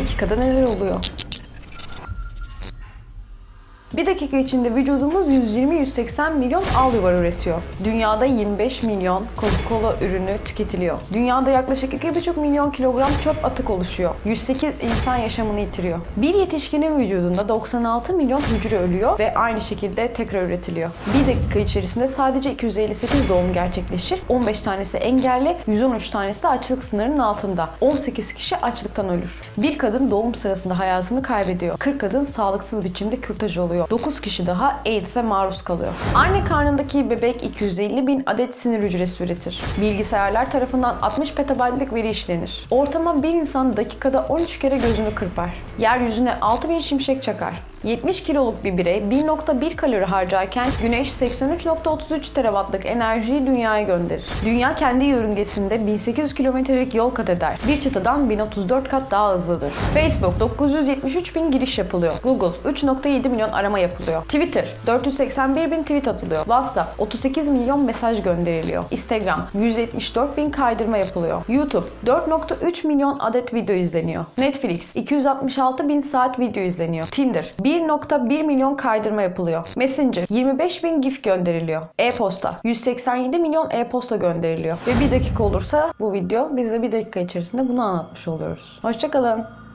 dakikada neler oluyor? Bir dakika içinde vücudumuz 120-180 milyon al yuvar üretiyor. Dünyada 25 milyon Coca-Cola ürünü tüketiliyor. Dünyada yaklaşık 2,5 milyon kilogram çöp atık oluşuyor. 108 insan yaşamını yitiriyor. Bir yetişkinin vücudunda 96 milyon hücre ölüyor ve aynı şekilde tekrar üretiliyor. Bir dakika içerisinde sadece 258 doğum gerçekleşir. 15 tanesi engelli, 113 tanesi de açlık sınırının altında. 18 kişi açlıktan ölür. Bir kadın doğum sırasında hayatını kaybediyor. 40 kadın sağlıksız biçimde kürtaj oluyor. 9 kişi daha AIDS'e maruz kalıyor. Anne karnındaki bebek 250 bin adet sinir hücresi üretir. Bilgisayarlar tarafından 60 petabaytlık veri işlenir. Ortama bir insan dakikada 13 kere gözünü kırpar. Yeryüzüne 6000 şimşek çakar. 70 kiloluk bir birey 1.1 kalori harcarken güneş 83.33 terawattlık enerjiyi dünyaya gönderir. Dünya kendi yörüngesinde 1800 kilometrelik yol kat eder. Bir çıtadan 1034 kat daha hızlıdır. Facebook 973 bin giriş yapılıyor. Google 3.7 milyon arama yapılıyor. Twitter 481 bin tweet atılıyor. WhatsApp 38 milyon mesaj gönderiliyor. Instagram 174 bin kaydırma yapılıyor. YouTube 4.3 milyon adet video izleniyor. Netflix 266 bin saat video izleniyor. Tinder 1.1 milyon kaydırma yapılıyor. Messenger 25 bin gif gönderiliyor. E-posta 187 milyon e-posta gönderiliyor. Ve bir dakika olursa bu video biz de bir dakika içerisinde bunu anlatmış oluyoruz. Hoşçakalın.